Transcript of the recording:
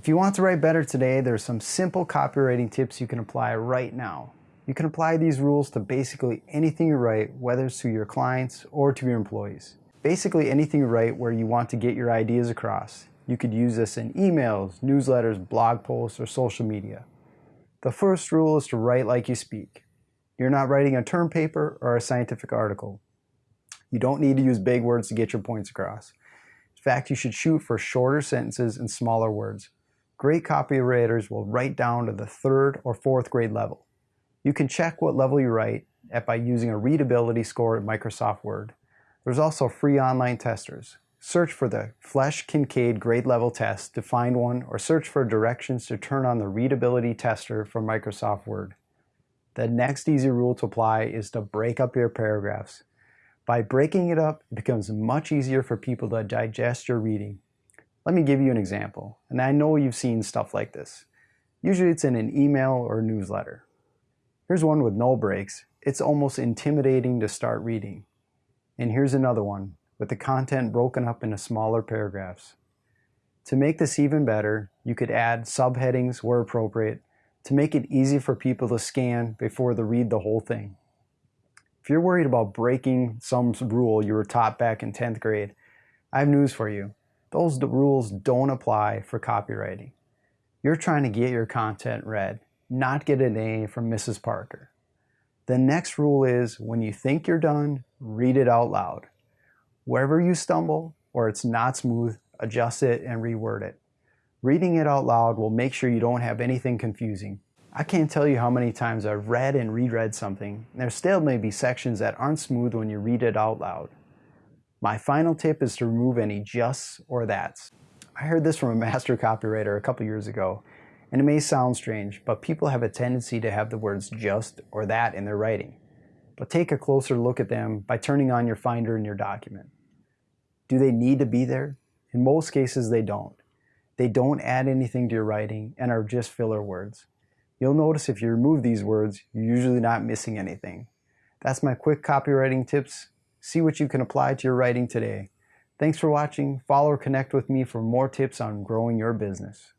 If you want to write better today, there's some simple copywriting tips you can apply right now. You can apply these rules to basically anything you write, whether it's to your clients or to your employees. Basically anything you write where you want to get your ideas across. You could use this in emails, newsletters, blog posts, or social media. The first rule is to write like you speak. You're not writing a term paper or a scientific article. You don't need to use big words to get your points across. In fact, you should shoot for shorter sentences and smaller words. Great copywriters will write down to the third or fourth grade level. You can check what level you write at by using a readability score in Microsoft Word. There's also free online testers. Search for the Flesch Kincaid grade level test to find one or search for directions to turn on the readability tester from Microsoft Word. The next easy rule to apply is to break up your paragraphs. By breaking it up, it becomes much easier for people to digest your reading. Let me give you an example, and I know you've seen stuff like this. Usually it's in an email or newsletter. Here's one with no breaks. It's almost intimidating to start reading. And here's another one with the content broken up into smaller paragraphs. To make this even better, you could add subheadings where appropriate to make it easy for people to scan before they read the whole thing. If you're worried about breaking some rule you were taught back in 10th grade, I have news for you. Those rules don't apply for copywriting. You're trying to get your content read not get an A from Mrs. Parker. The next rule is when you think you're done, read it out loud. Wherever you stumble or it's not smooth, adjust it and reword it. Reading it out loud will make sure you don't have anything confusing. I can't tell you how many times I've read and reread something, and there still may be sections that aren't smooth when you read it out loud. My final tip is to remove any justs or that's. I heard this from a master copywriter a couple years ago, and it may sound strange, but people have a tendency to have the words just or that in their writing. But take a closer look at them by turning on your Finder in your document. Do they need to be there? In most cases, they don't. They don't add anything to your writing and are just filler words. You'll notice if you remove these words, you're usually not missing anything. That's my quick copywriting tips. See what you can apply to your writing today. Thanks for watching. Follow or connect with me for more tips on growing your business.